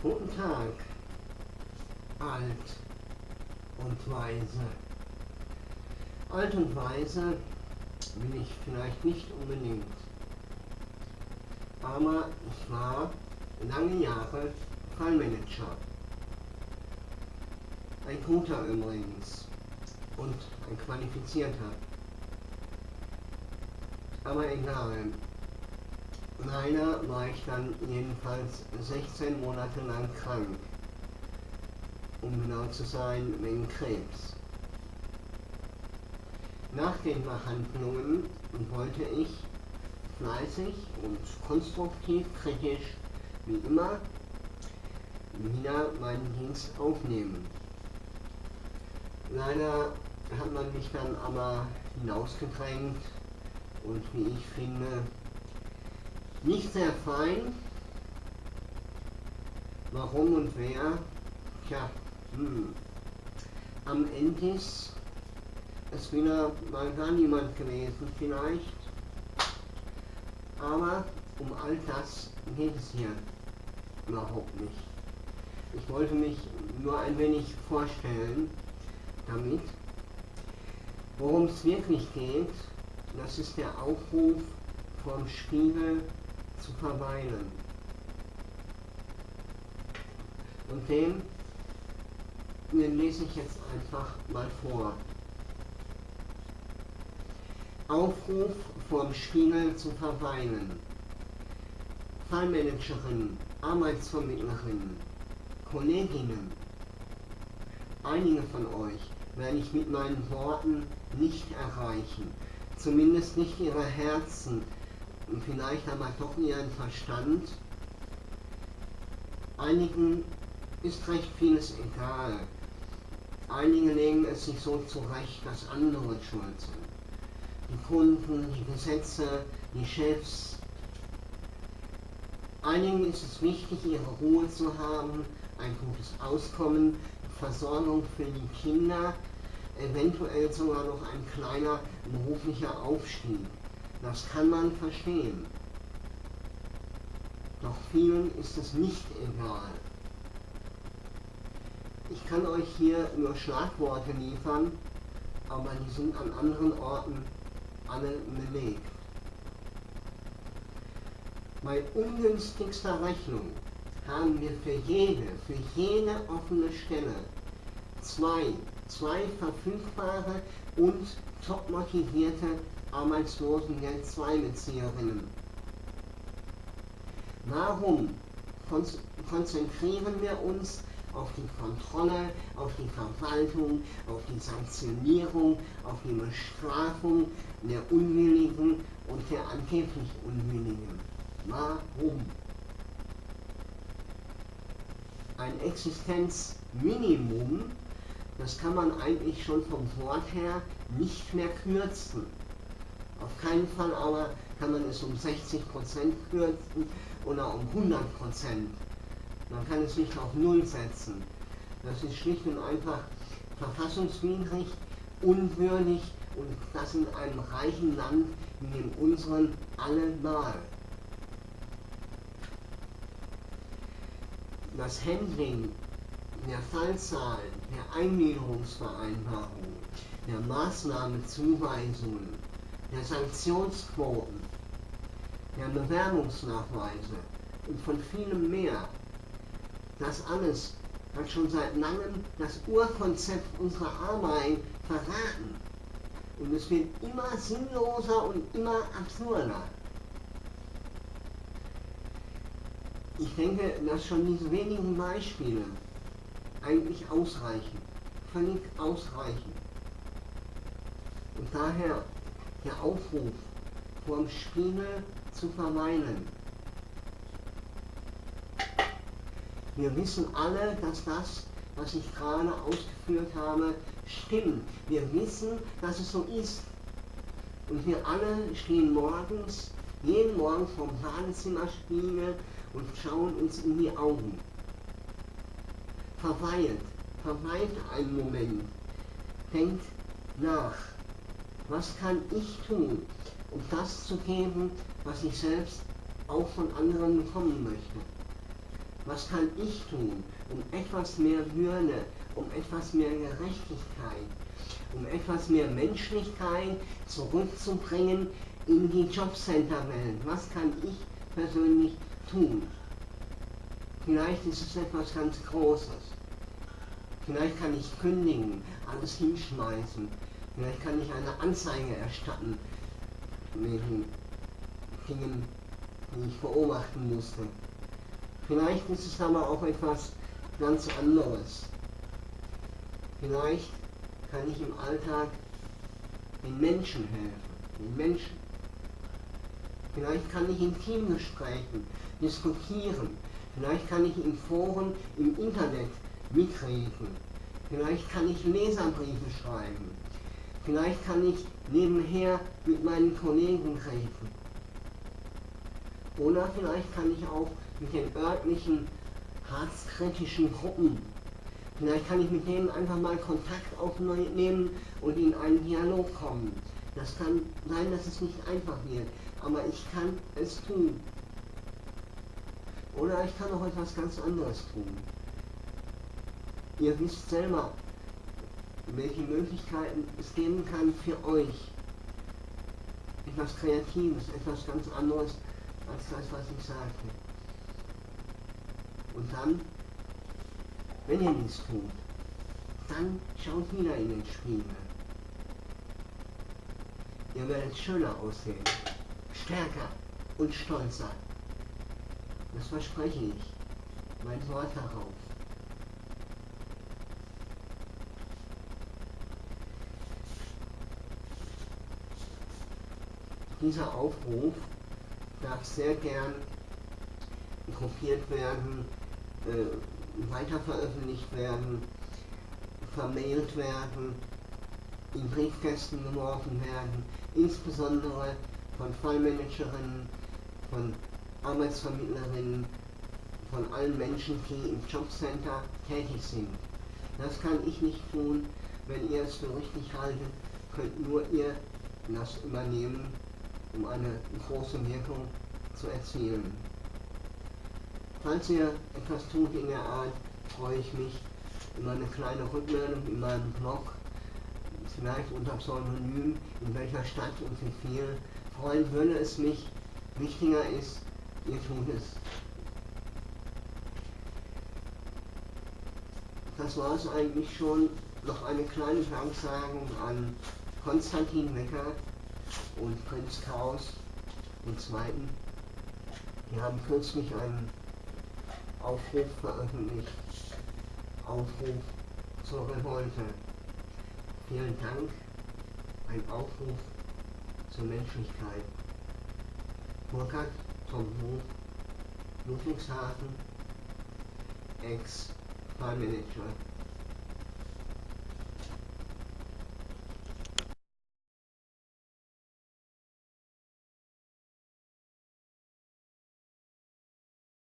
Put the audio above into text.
Guten Tag, alt und weise. Alt und weise bin ich vielleicht nicht unbedingt, aber ich war lange Jahre Fallmanager. Ein guter übrigens und ein qualifizierter. Aber egal. Leider war ich dann jedenfalls 16 Monate lang krank. Um genau zu sein, wegen Krebs. Nach den Behandlungen wollte ich fleißig und konstruktiv kritisch, wie immer, wieder meinen Dienst aufnehmen. Leider hat man mich dann aber hinausgedrängt und wie ich finde, nicht sehr fein. Warum und wer? Tja, hm. am Ende ist es wieder mal gar niemand gewesen vielleicht. Aber um all das geht es hier überhaupt nicht. Ich wollte mich nur ein wenig vorstellen damit. Worum es wirklich geht, das ist der Aufruf vom Spiegel zu verweilen. Und den, den lese ich jetzt einfach mal vor. Aufruf vom Spiegel zu verweilen. Fallmanagerin, Arbeitsvermittlerin, Kolleginnen, einige von euch werde ich mit meinen Worten nicht erreichen, zumindest nicht ihre Herzen und vielleicht aber doch ihren Verstand. Einigen ist recht vieles egal. Einige legen es sich so zurecht, dass andere schuld sind. Die Kunden, die Gesetze, die Chefs. Einigen ist es wichtig, ihre Ruhe zu haben, ein gutes Auskommen, Versorgung für die Kinder, eventuell sogar noch ein kleiner beruflicher Aufstieg. Das kann man verstehen. Doch vielen ist es nicht egal. Ich kann euch hier nur Schlagworte liefern, aber die sind an anderen Orten alle belegt. Bei ungünstigster Rechnung haben wir für jede, für jede offene Stelle zwei, zwei verfügbare und top motivierte Arbeitslosengeld II-Bezieherinnen. Warum konzentrieren wir uns auf die Kontrolle, auf die Verwaltung, auf die Sanktionierung, auf die Bestrafung der Unwilligen und der angeblich Unwilligen? Warum? Ein Existenzminimum, das kann man eigentlich schon vom Wort her nicht mehr kürzen. Auf keinen Fall aber kann man es um 60% kürzen oder um 100%. Man kann es nicht auf Null setzen. Das ist schlicht und einfach verfassungswidrig, unwürdig und das in einem reichen Land wie in unserem allemal. Das Handling der Fallzahlen, der Eingliederungsvereinbarung, der Maßnahmezuweisungen, der Sanktionsquoten, der Bewerbungsnachweise und von vielem mehr. Das alles hat schon seit langem das Urkonzept unserer Arbeit verraten. Und es wird immer sinnloser und immer absurder. Ich denke, dass schon diese wenigen Beispiele eigentlich ausreichen. Völlig ausreichen. Und daher der Aufruf, vorm Spiegel zu verweilen. Wir wissen alle, dass das, was ich gerade ausgeführt habe, stimmt. Wir wissen, dass es so ist. Und wir alle stehen morgens, jeden Morgen vom Badezimmerspiegel und schauen uns in die Augen. Verweilt, verweilt einen Moment, denkt nach. Was kann ich tun, um das zu geben, was ich selbst auch von anderen bekommen möchte? Was kann ich tun, um etwas mehr Würde, um etwas mehr Gerechtigkeit, um etwas mehr Menschlichkeit zurückzubringen in die Jobcenter-Welt? Was kann ich persönlich tun? Vielleicht ist es etwas ganz Großes. Vielleicht kann ich kündigen, alles hinschmeißen. Vielleicht kann ich eine Anzeige erstatten wegen Dingen, die ich beobachten musste. Vielleicht ist es aber auch etwas ganz anderes. Vielleicht kann ich im Alltag den Menschen helfen, den Menschen. Vielleicht kann ich in Teamgesprächen diskutieren. Vielleicht kann ich in Foren im Internet mitreden. Vielleicht kann ich Leserbriefe schreiben. Vielleicht kann ich nebenher mit meinen Kollegen reden. Oder vielleicht kann ich auch mit den örtlichen harzkritischen Gruppen, vielleicht kann ich mit denen einfach mal Kontakt aufnehmen und in einen Dialog kommen. Das kann sein, dass es nicht einfach wird, aber ich kann es tun. Oder ich kann auch etwas ganz anderes tun. Ihr wisst selber, welche Möglichkeiten es geben kann für euch. Etwas Kreatives, etwas ganz anderes als das, was ich sagte. Und dann, wenn ihr nichts tut, dann schaut wieder in den Spiegel. Ihr werdet schöner aussehen, stärker und stolzer. Das verspreche ich. Mein Wort darauf. Dieser Aufruf darf sehr gern kopiert werden, äh, weiter veröffentlicht werden, vermailt werden, in Briefkästen geworfen werden, insbesondere von Fallmanagerinnen, von Arbeitsvermittlerinnen, von allen Menschen, die im Jobcenter tätig sind. Das kann ich nicht tun, wenn ihr es für richtig haltet, könnt nur ihr das übernehmen um eine große Wirkung zu erzielen. Falls ihr etwas tut in der Art, freue ich mich über eine kleine Rückmeldung in meinem Blog, vielleicht unter Pseudonym, in welcher Stadt und wie viel. Freuen würde es mich. Wichtiger ist, ihr tut es. Das war es eigentlich schon. Noch eine kleine Danksagung an Konstantin Wecker, und Prinz Chaos den Zweiten. Die haben kürzlich einen Aufruf veröffentlicht. Aufruf zur Revolte. Vielen Dank. Ein Aufruf zur Menschlichkeit. Burkhard Tom Hof, Ludwigshafen, Ex-Fallmanager